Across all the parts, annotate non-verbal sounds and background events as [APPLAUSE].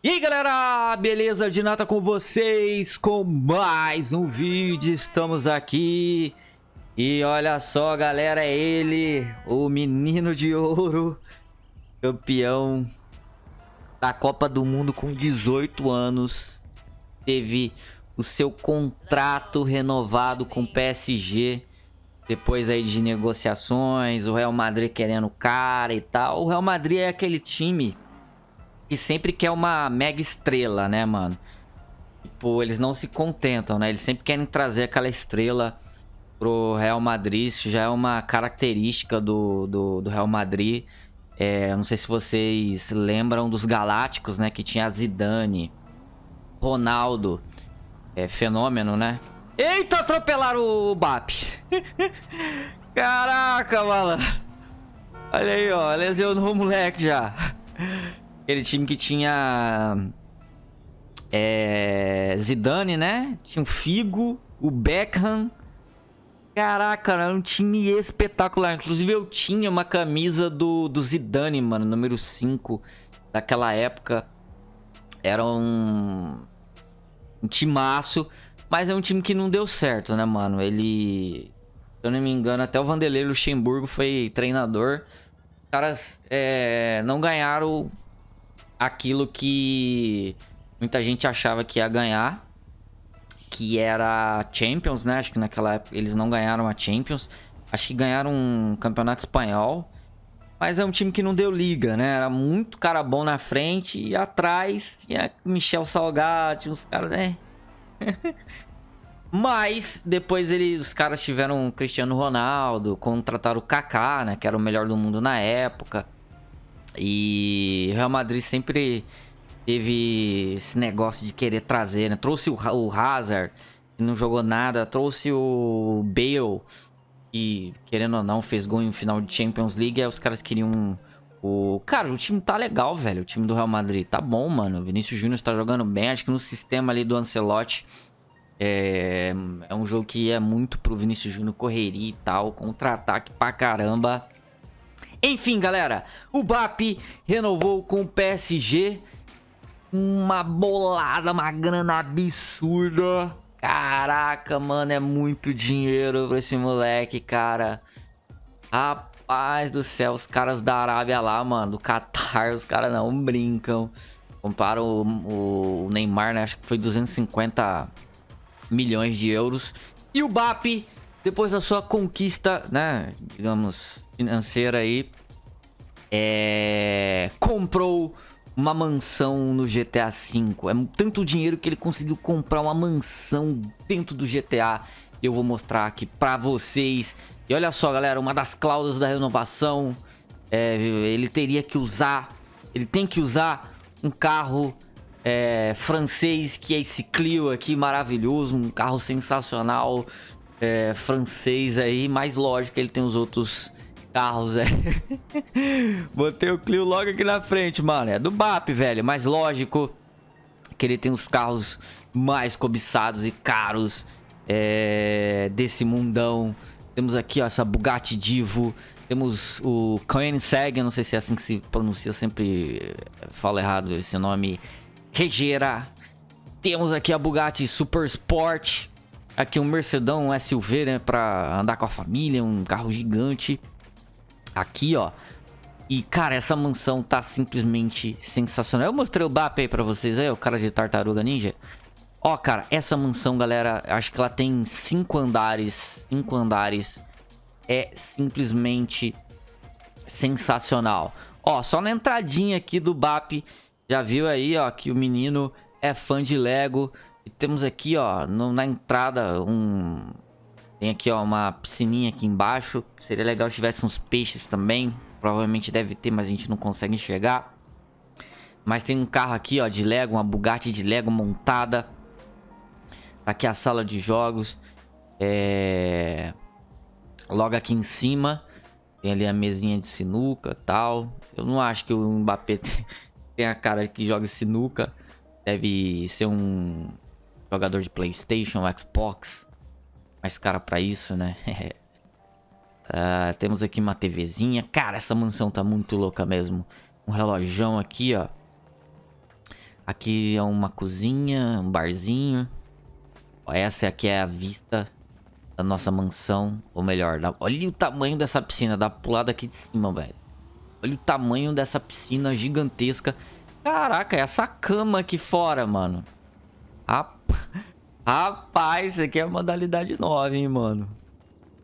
E aí galera, beleza? De nata com vocês com mais um vídeo, estamos aqui E olha só galera, é ele, o menino de ouro Campeão da Copa do Mundo com 18 anos Teve o seu contrato renovado com o PSG Depois aí de negociações, o Real Madrid querendo cara e tal O Real Madrid é aquele time e sempre quer uma mega estrela, né, mano? Tipo, eles não se contentam, né? Eles sempre querem trazer aquela estrela pro Real Madrid. Isso já é uma característica do, do, do Real Madrid. É, não sei se vocês lembram dos Galácticos, né? Que tinha Zidane, Ronaldo. É fenômeno, né? Eita, atropelaram o BAP. [LAUGHS] Caraca, mano. Olha aí, ó. Lesionou o moleque já. Aquele time que tinha... É, Zidane, né? Tinha o Figo, o Beckham. Caraca, era um time espetacular. Inclusive eu tinha uma camisa do, do Zidane, mano, número 5 daquela época. Era um, um timaço, mas é um time que não deu certo, né, mano? Ele, se eu não me engano, até o Vanderlei Luxemburgo foi treinador. Os caras é, não ganharam aquilo que muita gente achava que ia ganhar, que era Champions, né? Acho que naquela época eles não ganharam a Champions. Acho que ganharam um campeonato espanhol. Mas é um time que não deu liga, né? Era muito cara bom na frente e atrás tinha Michel Salgado, tinha uns caras, né? [LAUGHS] Mas depois eles, os caras tiveram Cristiano Ronaldo, contrataram o Kaká, né? Que era o melhor do mundo na época. E Real Madrid sempre teve esse negócio de querer trazer, né? Trouxe o, o Hazard, que não jogou nada. Trouxe o Bale, que, querendo ou não, fez gol em final de Champions League. Aí os caras queriam... O... Cara, o time tá legal, velho. O time do Real Madrid tá bom, mano. O Vinícius Júnior tá jogando bem. Acho que no sistema ali do Ancelotti... É, é um jogo que é muito pro Vinícius Júnior correria e tal. Contra-ataque pra caramba. Enfim, galera, o BAP renovou com o PSG uma bolada, uma grana absurda. Caraca, mano, é muito dinheiro pra esse moleque, cara. Rapaz do céu, os caras da Arábia lá, mano, do Qatar, os caras não brincam. Compara o, o, Neymar, né? Acho que foi 250 milhões de euros. E o BAP, depois da sua conquista, né? Digamos, financeira aí, é... comprou uma mansão no GTA V. É tanto dinheiro que ele conseguiu comprar uma mansão dentro do GTA. Eu vou mostrar aqui pra vocês. E olha só, galera, uma das cláusulas da renovação, é, ele teria que usar, ele tem que usar um carro é, francês, que é esse Clio aqui, maravilhoso, um carro sensacional, é, francês aí, mais lógico, ele tem os outros carros, velho. [LAUGHS] Botei o Clio logo aqui na frente, mano. É do BAP, velho. Mas lógico que ele tem os carros mais cobiçados e caros é, desse mundão. Temos aqui, ó, essa Bugatti Divo. Temos o Koenigsegg, não sei se é assim que se pronuncia, sempre falo errado esse nome. Regera. Temos aqui a Bugatti Super Sport. Aqui um Mercedão um SUV, né, pra andar com a família, um carro gigante. Aqui, ó. E, cara, essa mansão tá simplesmente sensacional. Eu mostrei o BAP aí pra vocês aí, o cara de Tartaruga Ninja. Ó, cara, essa mansão, galera, acho que ela tem cinco andares. Cinco andares. É simplesmente sensacional. Ó, só na entradinha aqui do BAP, já viu aí, ó, que o menino é fã de Lego. E temos aqui, ó, no, na entrada, um tem aqui, ó, uma piscininha aqui embaixo. Seria legal se tivesse uns peixes também. Provavelmente deve ter, mas a gente não consegue enxergar. Mas tem um carro aqui, ó, de Lego, uma Bugatti de Lego montada. Tá aqui a sala de jogos. É... Logo aqui em cima. Tem ali a mesinha de sinuca tal. Eu não acho que o Mbappé [LAUGHS] tem a cara que joga sinuca. Deve ser um jogador de Playstation, Xbox mais cara pra isso, né? uh, [LAUGHS] temos aqui uma TVzinha. Cara, essa mansão tá muito louca mesmo. Um relojão aqui, ó. Aqui é uma cozinha, um barzinho. Essa aqui é a vista da nossa mansão. Ou melhor, olha o tamanho dessa piscina. Dá pra pular daqui de cima, velho. Olha o tamanho dessa piscina gigantesca. Caraca, é essa cama aqui fora, mano. Rapaz, isso aqui é modalidade nova, hein, mano.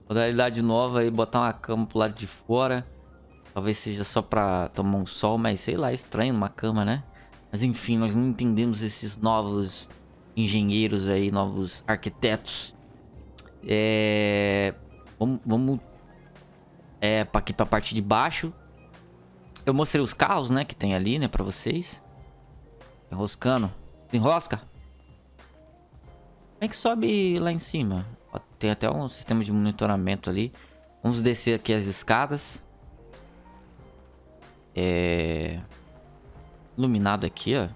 Modalidade nova aí, botar uma cama pro lado de fora. Talvez seja só pra tomar um sol, mas sei lá, é estranho uma cama, né? Mas enfim, nós não entendemos esses novos engenheiros aí, novos arquitetos. É... Vamos... vamos é, pra aqui pra parte de baixo. Eu mostrei os carros, né, que tem ali, né, pra vocês. Enroscando. Enrosca. Como é que sobe lá em cima? Tem até um sistema de monitoramento ali. Vamos descer aqui as escadas. É... Iluminado aqui, ó.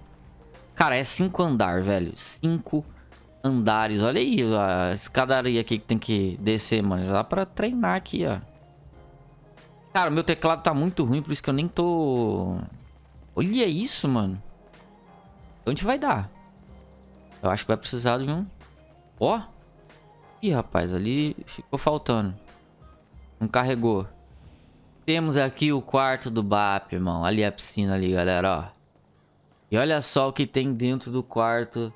Cara, é cinco andar, velho. Cinco andares. Olha aí a escadaria aqui que tem que descer, mano. Dá pra treinar aqui, ó. Cara, meu teclado tá muito ruim, por isso que eu nem tô... Olha isso, mano. Onde vai dar? Eu acho que vai precisar de um... Ó. Ih, rapaz, ali ficou faltando. Não carregou. Temos aqui o quarto do BAP, irmão. Ali a piscina ali, galera, ó. E olha só o que tem dentro do quarto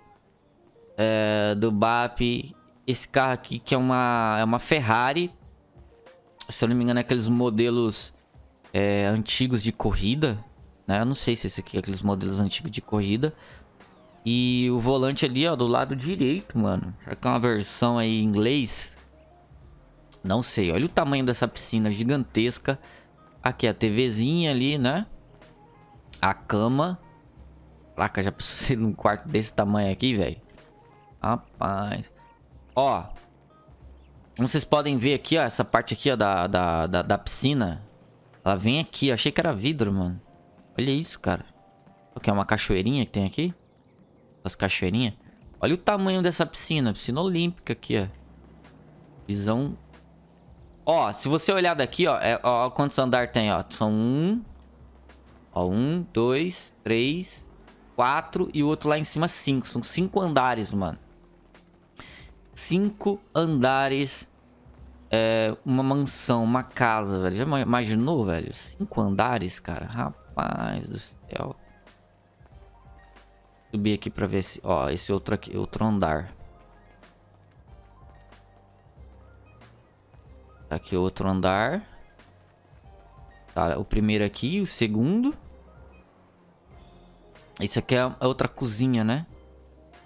é, do BAP. Esse carro aqui que é uma, é uma Ferrari. Se eu não me engano é aqueles modelos é, antigos de corrida. Né? Eu não sei se esse aqui é aqueles modelos antigos de corrida. E o volante ali, ó, do lado direito, mano. Será que é uma versão aí em inglês? Não sei. Olha o tamanho dessa piscina gigantesca. Aqui a TVzinha ali, né? A cama. Caraca, já preciso [LAUGHS] num quarto desse tamanho aqui, velho. Rapaz. Ó. Como vocês podem ver aqui, ó. Essa parte aqui, ó, da, da, da, da piscina. Ela vem aqui. Achei que era vidro, mano. Olha isso, cara. O que é uma cachoeirinha que tem aqui? As cachoeirinhas. Olha o tamanho dessa piscina. Piscina olímpica aqui, ó. Visão... Ó, se você olhar daqui, ó, é, ó, quantos andar tem, ó. São um... Ó, um, dois, três, quatro e o outro lá em cima cinco. São cinco andares, mano. Cinco andares. É, uma mansão, uma casa, velho. Já imaginou, velho? Cinco andares, cara. Rapaz do céu subir aqui pra ver se... Ó, esse outro aqui, outro andar. Aqui outro andar. Tá, o primeiro aqui, o segundo. Esse aqui é outra cozinha, né?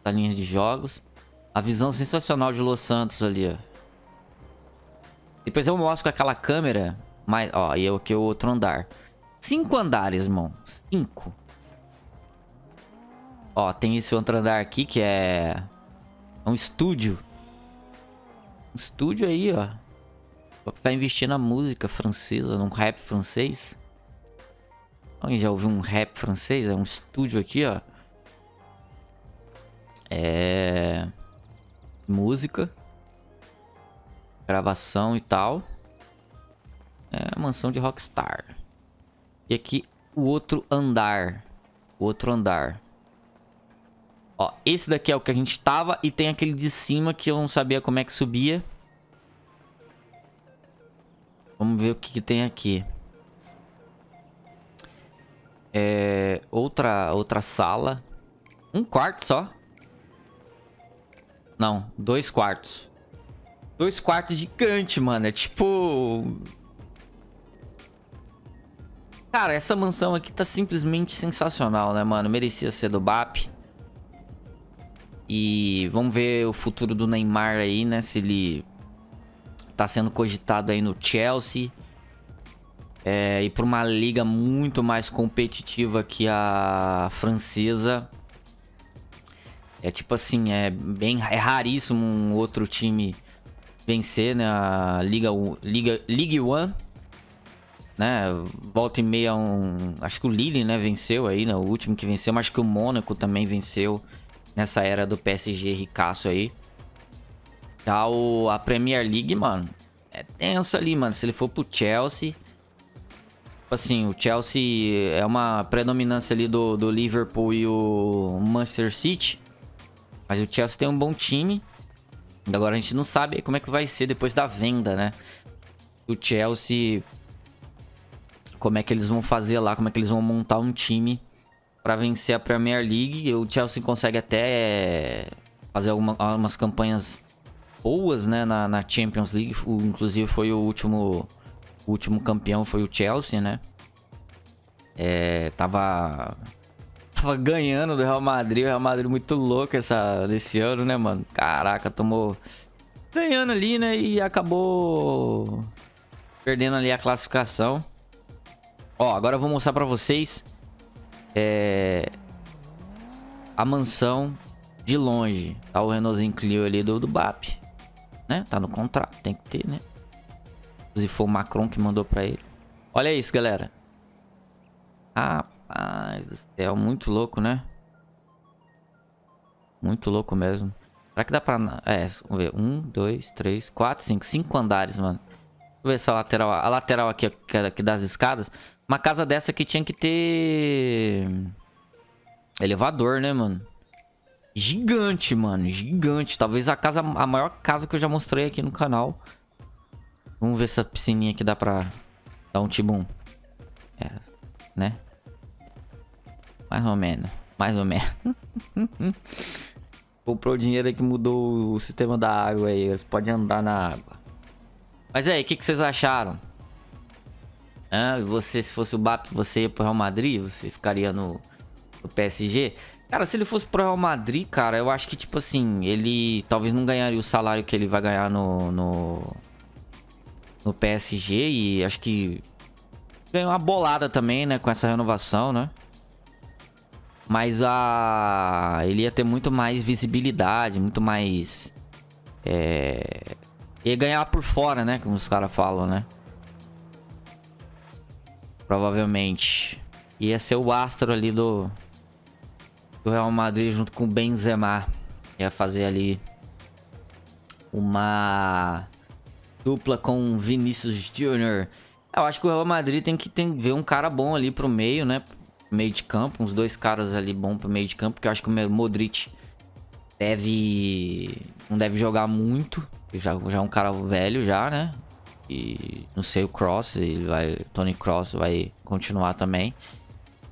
Da linha de jogos. A visão sensacional de Los Santos ali, ó. Depois eu mostro com aquela câmera. Mas, ó, e aqui é o outro andar. Cinco andares, irmão. Cinco. Ó, tem esse outro andar aqui que é... É um estúdio. Um estúdio aí, ó. Pra investir na música francesa, num rap francês. Alguém já ouviu um rap francês? É um estúdio aqui, ó. É... Música. Gravação e tal. É a mansão de Rockstar. E aqui o outro andar. O outro andar. Ó, esse daqui é o que a gente tava e tem aquele de cima que eu não sabia como é que subia. Vamos ver o que, que tem aqui. É, outra, outra sala. Um quarto só. Não, dois quartos. Dois quartos gigante, mano. É tipo... Cara, essa mansão aqui tá simplesmente sensacional, né, mano? Merecia ser do BAP. E vamos ver o futuro do Neymar aí, né? Se ele tá sendo cogitado aí no Chelsea. É, e para uma liga muito mais competitiva que a francesa. É tipo assim, é bem é raríssimo um outro time vencer, né? A Liga Liga Ligue 1, né? Volta e meia um, acho que o Lille, né, venceu aí, né? O último que venceu, mas acho que o Mônaco também venceu nessa era do PSG ricaço aí. Já o, a Premier League, mano, é tenso ali, mano. Se ele for pro Chelsea, Tipo assim, o Chelsea é uma predominância ali do, do Liverpool e o Manchester City. Mas o Chelsea tem um bom time. Agora a gente não sabe como é que vai ser depois da venda, né? O Chelsea... Como é que eles vão fazer lá, como é que eles vão montar um time para vencer a Premier League. O Chelsea consegue até fazer alguma, algumas campanhas boas, né, na, na Champions League. O, inclusive foi o último o último campeão foi o Chelsea, né? É, tava tava ganhando do Real Madrid, o Real Madrid muito louco essa desse ano, né, mano? Caraca, tomou ganhando ali, né, e acabou perdendo ali a classificação. Ó, agora eu vou mostrar para vocês é a mansão de longe. Tá o Renaultzinho Clio ali do, do BAP, né? Tá no contrato, tem que ter, né? Inclusive foi o Macron que mandou pra ele. Olha isso, galera. Rapaz céu, muito louco, né? Muito louco mesmo. Será que dá pra... É, vamos ver. Um, dois, três, quatro, cinco. Cinco andares, mano. Deixa eu ver essa lateral. A lateral aqui, aqui das escadas. Uma casa dessa aqui tinha que ter... Elevador, né, mano? Gigante, mano. Gigante. Talvez a casa, a maior casa que eu já mostrei aqui no canal. Vamos ver essa piscininha que dá pra dar um tibum. É, né? Mais ou menos. Mais ou menos. [LAUGHS] Comprou o dinheiro que mudou o sistema da água aí. Você pode andar na água. Mas aí, o que, que vocês acharam? Ah, você, se fosse o BAP, você ia pro Real Madrid? Você ficaria no, no PSG? Cara, se ele fosse pro Real Madrid, cara, eu acho que, tipo assim, ele talvez não ganharia o salário que ele vai ganhar no, no, no PSG e acho que ganhou uma bolada também, né, com essa renovação, né? Mas a ele ia ter muito mais visibilidade, muito mais é... ia ganhar por fora, né, como os caras falam, né? Provavelmente ia ser o astro ali do do Real Madrid junto com o Benzema. Ia fazer ali uma dupla com Vinícius Júnior. Eu acho que o Real Madrid tem que tem, ver um cara bom ali pro meio, né? Meio de campo, uns dois caras ali bom pro meio de campo, porque eu acho que o Modric deve não deve jogar muito, já já é um cara velho já, né? E não sei o Cross, ele vai Tony Cross vai continuar também.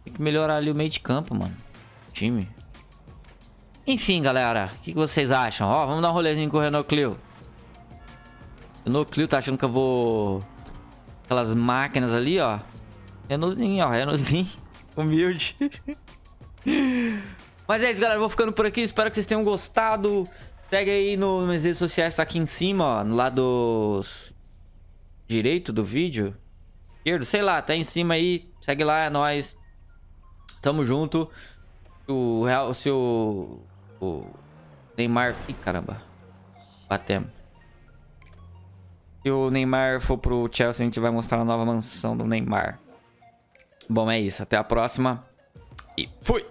Tem que melhorar ali o meio de campo, mano. Time. Enfim, galera, o que, que, vocês acham? Ó, vamos dar um rolezinho com o Renault Clio. Renault Clio tá achando que eu vou... Aquelas máquinas ali, ó. Renaultzinho, ó. Renaultzinho. [LAUGHS] Humilde. [LAUGHS] Mas é isso, galera. vou ficando por aqui. Espero que vocês tenham gostado. Segue aí no, nas redes sociais. Tá aqui em cima, ó. No lado direito do vídeo. Esquerdo, sei lá. Tá em cima aí. Segue lá, é nóis. Tamo junto. O Real... Se o... O Neymar... Ih, caramba. Batemos. Se o Neymar for pro Chelsea, a gente vai mostrar a nova mansão do Neymar. Bom, é isso. Até a próxima. E fui!